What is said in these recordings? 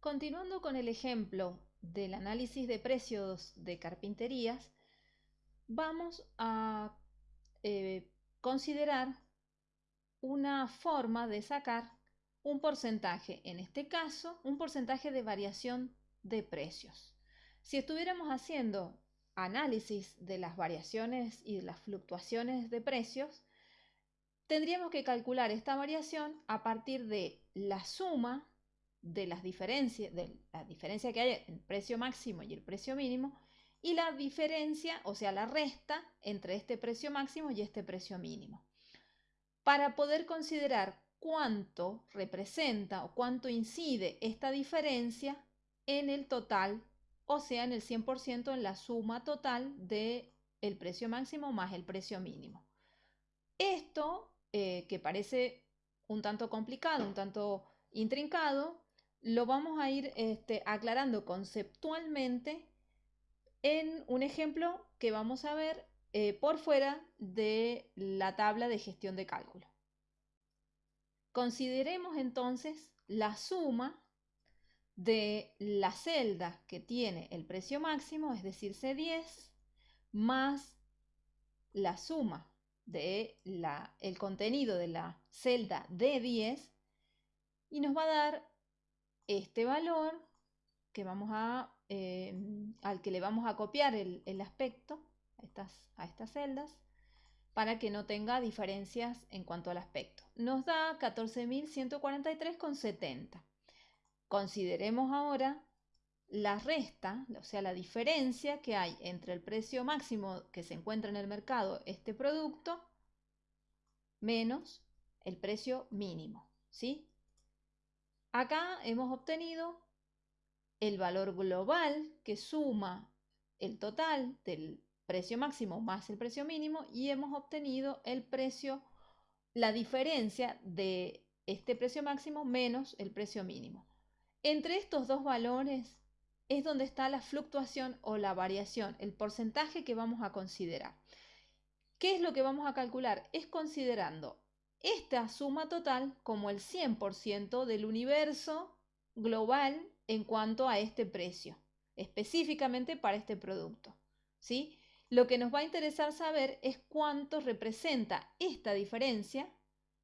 Continuando con el ejemplo del análisis de precios de carpinterías, vamos a eh, considerar una forma de sacar un porcentaje, en este caso, un porcentaje de variación de precios. Si estuviéramos haciendo análisis de las variaciones y de las fluctuaciones de precios, tendríamos que calcular esta variación a partir de la suma de las diferencias, de la diferencia que hay entre el precio máximo y el precio mínimo, y la diferencia, o sea, la resta entre este precio máximo y este precio mínimo. Para poder considerar cuánto representa o cuánto incide esta diferencia en el total, o sea, en el 100% en la suma total del el precio máximo más el precio mínimo. Esto, eh, que parece un tanto complicado, un tanto intrincado, lo vamos a ir este, aclarando conceptualmente en un ejemplo que vamos a ver eh, por fuera de la tabla de gestión de cálculo. Consideremos entonces la suma de la celda que tiene el precio máximo, es decir, C10, más la suma del el contenido de la celda D10 y nos va a dar este valor que vamos a, em, al que le vamos a copiar el, aspecto a estas, a estas celdas para que no tenga diferencias en cuanto al aspecto. Nos da 14.143,70. Consideremos ahora la resta, o sea, la diferencia que hay entre el precio máximo que se encuentra en el mercado, este producto, menos el precio mínimo, ¿sí? Acá hemos obtenido el valor global que suma el total del precio máximo más el precio mínimo y hemos obtenido el precio, la diferencia de este precio máximo menos el precio mínimo. Entre estos dos valores es donde está la fluctuación o la variación, el porcentaje que vamos a considerar. ¿Qué es lo que vamos a calcular? Es considerando esta suma total como el 100% del universo global en cuanto a este precio, específicamente para este producto. ¿sí? Lo que nos va a interesar saber es cuánto representa esta diferencia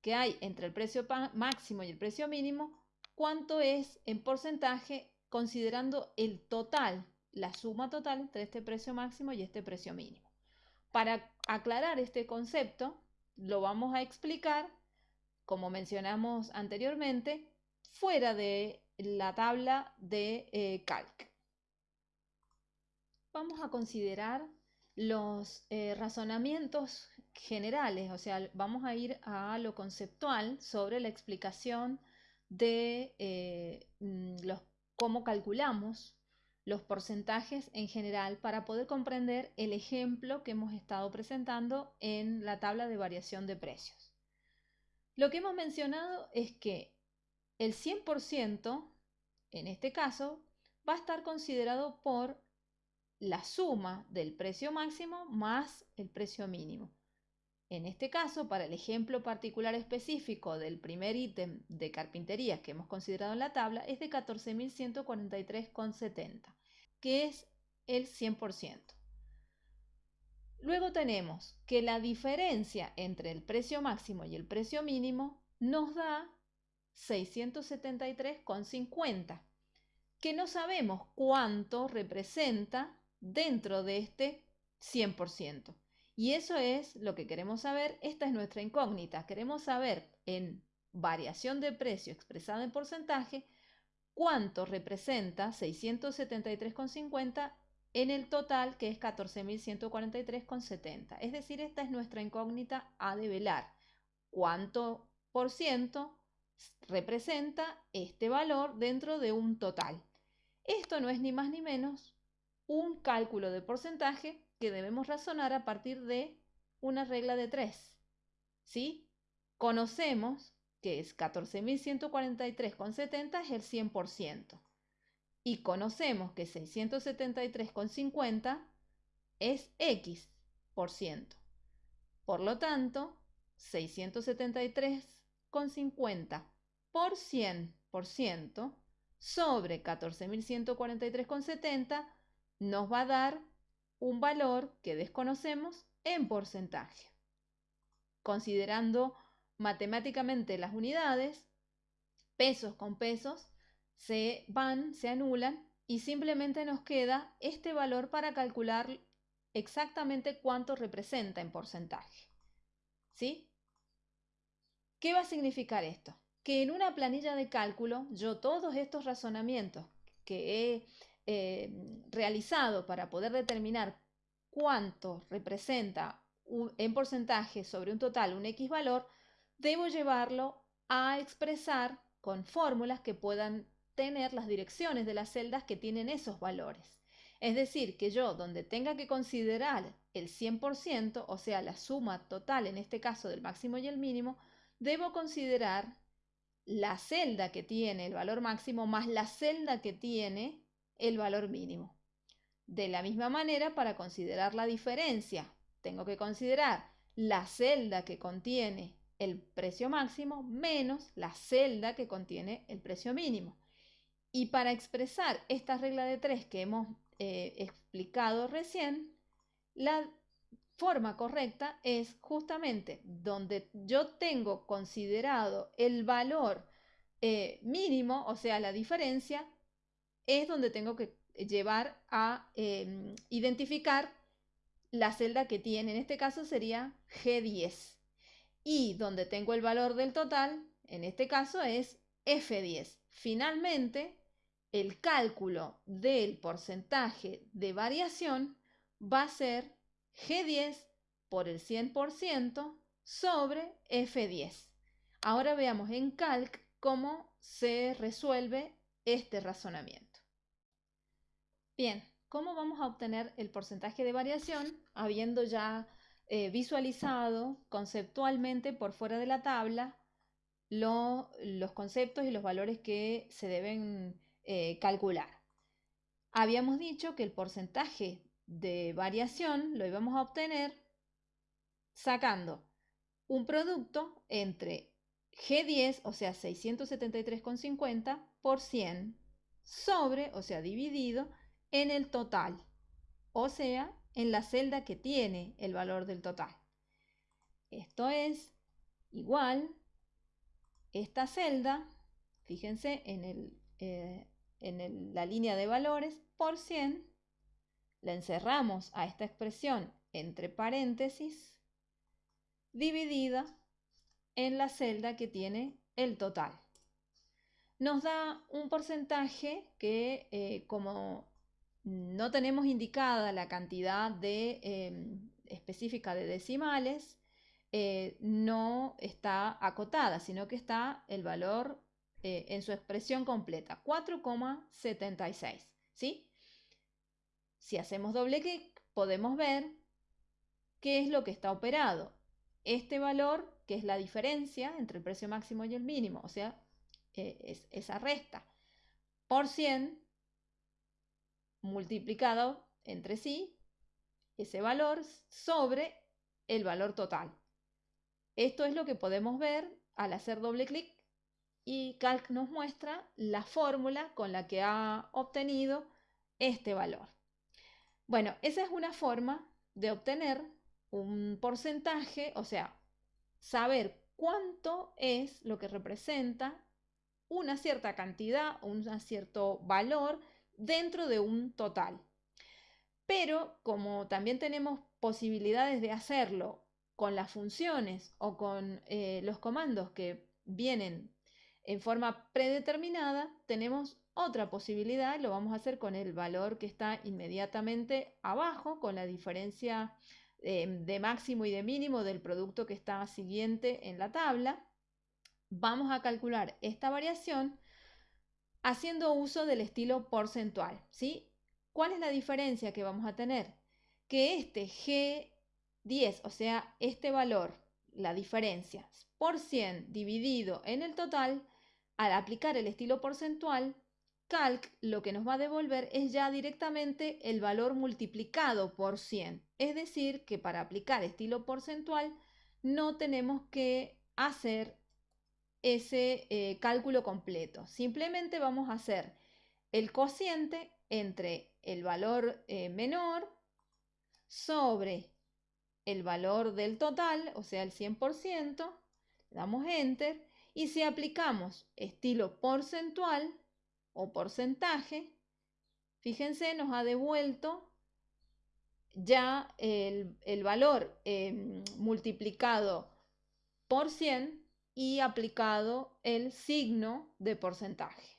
que hay entre el precio máximo y el precio mínimo, cuánto es en porcentaje considerando el total, la suma total entre este precio máximo y este precio mínimo. Para aclarar este concepto, lo vamos a explicar, como mencionamos anteriormente, fuera de la tabla de eh, calc. Vamos a considerar los eh, razonamientos generales, o sea, vamos a ir a lo conceptual sobre la explicación de eh, mm, los, cómo calculamos los porcentajes en general para poder comprender el ejemplo que hemos estado presentando en la tabla de variación de precios. Lo que hemos mencionado es que el 100%, en este caso, va a estar considerado por la suma del precio máximo más el precio mínimo. En este caso, para el ejemplo particular específico del primer ítem de carpintería que hemos considerado en la tabla, es de 14.143,70 que es el 100%. Luego tenemos que la diferencia entre el precio máximo y el precio mínimo nos da 673,50, que no sabemos cuánto representa dentro de este 100%. Y eso es lo que queremos saber. Esta es nuestra incógnita. Queremos saber en variación de precio expresada en porcentaje cuánto representa 673,50 en el total que es 14.143,70. Es decir, esta es nuestra incógnita a develar. ¿Cuánto por ciento representa este valor dentro de un total? Esto no es ni más ni menos un cálculo de porcentaje que debemos razonar a partir de una regla de 3. ¿Sí? Conocemos que es 14.143,70 es el 100%. Y conocemos que 673,50 es X por ciento. Por lo tanto, 673,50 por 100% sobre 14.143,70 nos va a dar un valor que desconocemos en porcentaje. Considerando matemáticamente las unidades, pesos con pesos, se van, se anulan y simplemente nos queda este valor para calcular exactamente cuánto representa en porcentaje. ¿Sí? ¿Qué va a significar esto? Que en una planilla de cálculo yo todos estos razonamientos que he eh, realizado para poder determinar cuánto representa en porcentaje sobre un total un X valor, debo llevarlo a expresar con fórmulas que puedan tener las direcciones de las celdas que tienen esos valores. Es decir, que yo donde tenga que considerar el 100%, o sea, la suma total, en este caso del máximo y el mínimo, debo considerar la celda que tiene el valor máximo más la celda que tiene el valor mínimo. De la misma manera, para considerar la diferencia, tengo que considerar la celda que contiene el precio máximo menos la celda que contiene el precio mínimo. Y para expresar esta regla de tres que hemos eh, explicado recién, la forma correcta es justamente donde yo tengo considerado el valor eh, mínimo, o sea, la diferencia, es donde tengo que llevar a em, identificar la celda que tiene. En este caso sería G10. Y donde tengo el valor del total, en este caso es F10. Finalmente, el cálculo del porcentaje de variación va a ser G10 por el 100% sobre F10. Ahora veamos en Calc cómo se resuelve este razonamiento. Bien, ¿cómo vamos a obtener el porcentaje de variación habiendo ya eh, visualizado conceptualmente por fuera de la tabla los conceptos y los valores que se deben eh, calcular. Habíamos dicho que el porcentaje de variación lo íbamos a obtener sacando un producto entre G10, o sea, 673,50 por 100 sobre, o sea, dividido en el total, o sea, en la celda que tiene el valor del total. Esto es igual, esta celda, fíjense en el, eh, en la línea de valores por 100, la encerramos a esta expresión entre paréntesis, dividida en la celda que tiene el total. Nos da un porcentaje que, eh, como no tenemos indicada la cantidad de, em, específica de decimales, eh, no está acotada, sino que está el valor eh, en su expresión completa, 4,76. ¿sí? Si hacemos doble clic, podemos ver qué es lo que está operado. Este valor, que es la diferencia entre el precio máximo y el mínimo, o sea, eh, es esa resta, por 100 multiplicado entre sí, ese valor sobre el valor total. Esto es lo que podemos ver al hacer doble clic y Calc nos muestra la fórmula con la que ha obtenido este valor. Bueno, esa es una forma de obtener un porcentaje, o sea, saber cuánto es lo que representa una cierta cantidad, un cierto valor dentro de un total. Pero como también tenemos posibilidades de hacerlo con las funciones o con eh, los comandos que vienen en forma predeterminada, tenemos otra posibilidad, lo vamos a hacer con el valor que está inmediatamente abajo, con la diferencia eh, de máximo y de mínimo del producto que está siguiente en la tabla. Vamos a calcular esta variación haciendo uso del estilo porcentual. ¿sí? ¿Cuál es la diferencia que vamos a tener? Que este G10, o sea, este valor, la diferencia por 100 dividido en el total, al aplicar el estilo porcentual, Calc lo que nos va a devolver es ya directamente el valor multiplicado por 100. Es decir, que para aplicar estilo porcentual no tenemos que hacer ese eh, cálculo completo. Simplemente vamos a hacer el cociente entre el valor eh, menor sobre el valor del total, o sea, el 100%, damos enter y si aplicamos estilo porcentual o porcentaje, fíjense, nos ha devuelto ya el, valor em, multiplicado por 100 y aplicado el signo de porcentaje.